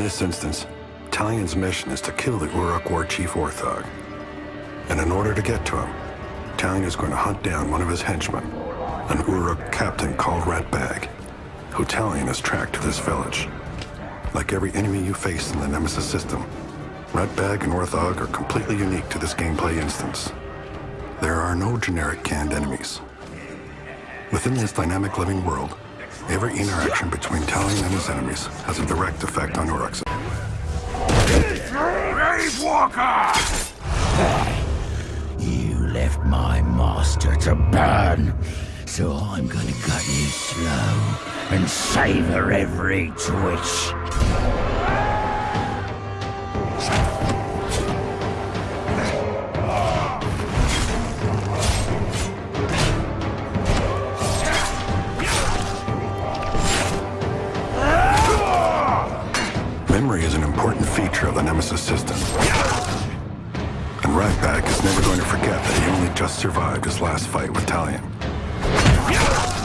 this instance, Talion's mission is to kill the Uruk War Chief Orthog. And in order to get to him, Talion is going to hunt down one of his henchmen, an Uruk captain called Ratbag, who Talion has tracked to this village. Like every enemy you face in the Nemesis system, Ratbag and Orthog are completely unique to this gameplay instance. There are no generic canned enemies. Within this dynamic living world, every interaction between Talion and his enemies has a direct effect on Uruk's. Grave Walker! You left my master to burn, so I'm gonna cut you slow and savor every twitch. Feature of the Nemesis system. And Ratbag is never going to forget that he only just survived his last fight with Talion.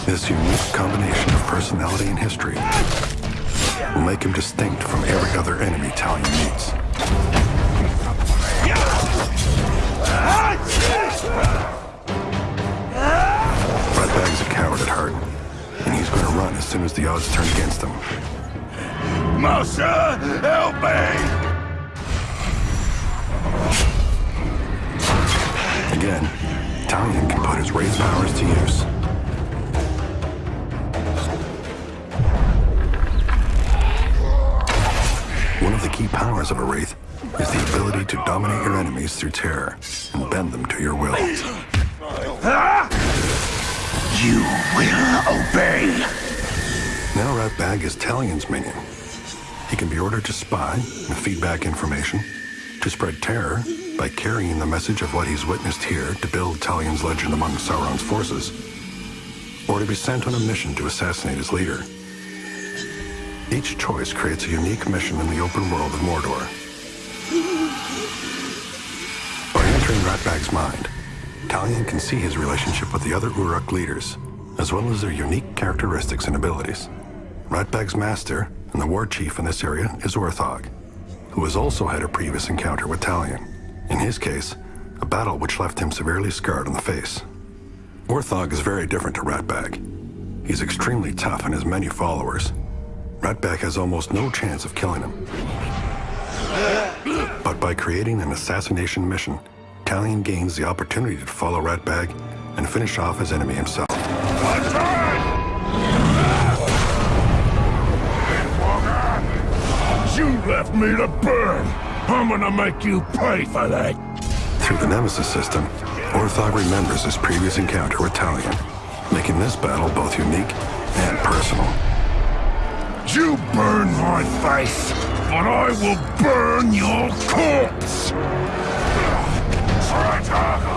This unique combination of personality and history will make him distinct from every other enemy Talion meets. Ratbag's a coward at heart, and he's going to run as soon as the odds turn against him. Master, help me! Wraith powers to use. One of the key powers of a Wraith is the ability to dominate your enemies through terror and bend them to your will. You will obey. Now Ratbag is Talion's minion. He can be ordered to spy and feed back information, to spread terror by carrying the message of what he's witnessed here to build Talion's legend among Sauron's forces, or to be sent on a mission to assassinate his leader. Each choice creates a unique mission in the open world of Mordor. By entering Ratbag's mind, Talion can see his relationship with the other Uruk leaders, as well as their unique characteristics and abilities. Ratbag's master and the war chief in this area is Orthog, who has also had a previous encounter with Talion. In his case, a battle which left him severely scarred on the face. Orthog is very different to Ratbag. He's extremely tough and has many followers. Ratbag has almost no chance of killing him. But by creating an assassination mission, Talion gains the opportunity to follow Ratbag and finish off his enemy himself. Me to burn! I'm gonna make you pay for that! Through the Nemesis system, Orthog remembers his previous encounter with Talion, making this battle both unique and personal. You burn my face, but I will burn your corpse! Run,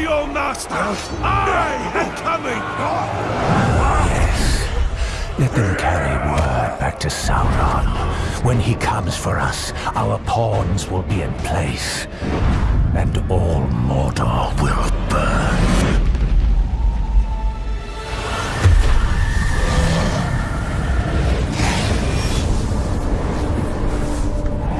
your master I am coming! Let them carry word back to Sauron. When he comes for us, our pawns will be in place. And all Mordor will burn.